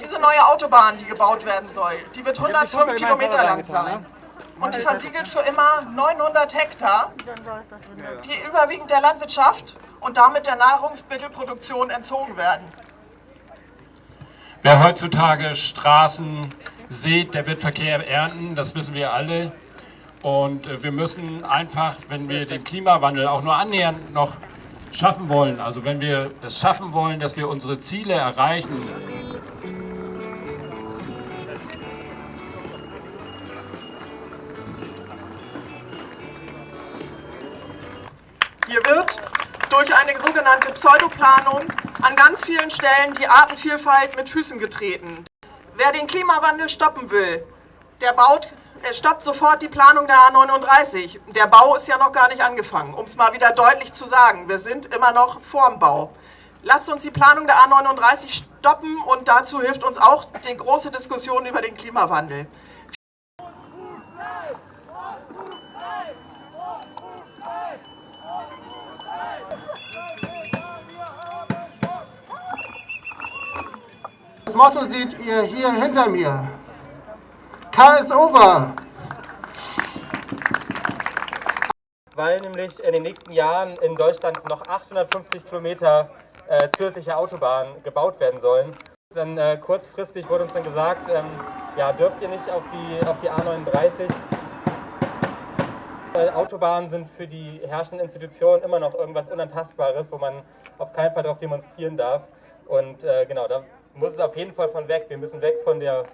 Diese neue Autobahn, die gebaut werden soll, die wird 105 Kilometer lang sein. Und die versiegelt für immer 900 Hektar, die überwiegend der Landwirtschaft und damit der Nahrungsmittelproduktion entzogen werden. Wer heutzutage Straßen sieht, der wird Verkehr ernten, das wissen wir alle. Und äh, wir müssen einfach, wenn wir den Klimawandel auch nur annähernd noch schaffen wollen, also wenn wir es schaffen wollen, dass wir unsere Ziele erreichen, Hier wird durch eine sogenannte Pseudoplanung an ganz vielen Stellen die Artenvielfalt mit Füßen getreten. Wer den Klimawandel stoppen will, der baut, er stoppt sofort die Planung der A39. Der Bau ist ja noch gar nicht angefangen, um es mal wieder deutlich zu sagen. Wir sind immer noch vorm Bau. Lasst uns die Planung der A39 stoppen und dazu hilft uns auch die große Diskussion über den Klimawandel. Das Motto seht ihr hier hinter mir. Car is over. Weil nämlich in den nächsten Jahren in Deutschland noch 850 Kilometer äh, zusätzliche Autobahnen gebaut werden sollen. Dann äh, kurzfristig wurde uns dann gesagt, ähm, ja, dürft ihr nicht auf die, auf die A39. Weil Autobahnen sind für die herrschenden Institutionen immer noch irgendwas Unantastbares, wo man auf keinen Fall darauf demonstrieren darf. Und äh, genau, da muss es auf jeden Fall von weg. Wir müssen weg von der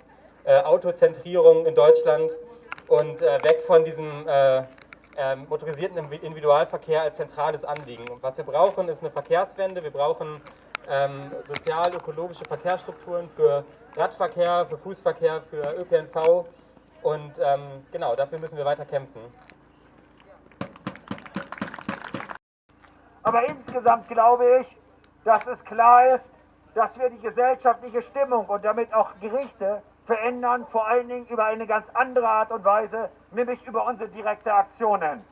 äh, Autozentrierung in Deutschland und äh, weg von diesem äh, ähm, motorisierten Individualverkehr als zentrales Anliegen. Und was wir brauchen, ist eine Verkehrswende. Wir brauchen ähm, sozial-ökologische Verkehrsstrukturen für Radverkehr, für Fußverkehr, für ÖPNV. Und ähm, genau, dafür müssen wir weiter kämpfen. Aber insgesamt glaube ich, dass es klar ist, dass wir die gesellschaftliche Stimmung und damit auch Gerichte verändern, vor allen Dingen über eine ganz andere Art und Weise, nämlich über unsere direkte Aktionen.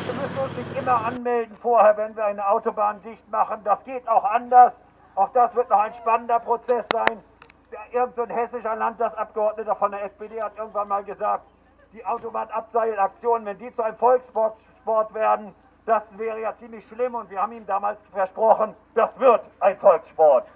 Wir müssen uns nicht immer anmelden vorher, wenn wir eine Autobahn dicht machen. Das geht auch anders. Auch das wird noch ein spannender Prozess sein. Irgend so ein hessischer Landtagsabgeordneter von der SPD hat irgendwann mal gesagt, die Autobahnabseilaktionen, wenn die zu einem Volkssport werden, das wäre ja ziemlich schlimm und wir haben ihm damals versprochen, das wird ein Volkssport.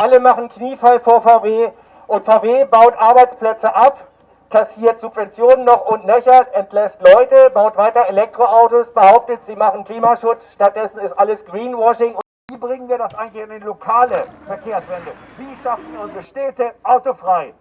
Alle machen Kniefall vor VW und VW baut Arbeitsplätze ab kassiert Subventionen noch und nöcher, entlässt Leute, baut weiter Elektroautos, behauptet, sie machen Klimaschutz, stattdessen ist alles Greenwashing. Wie bringen wir das eigentlich in die lokale Verkehrswende? Wie schaffen wir unsere Städte autofrei?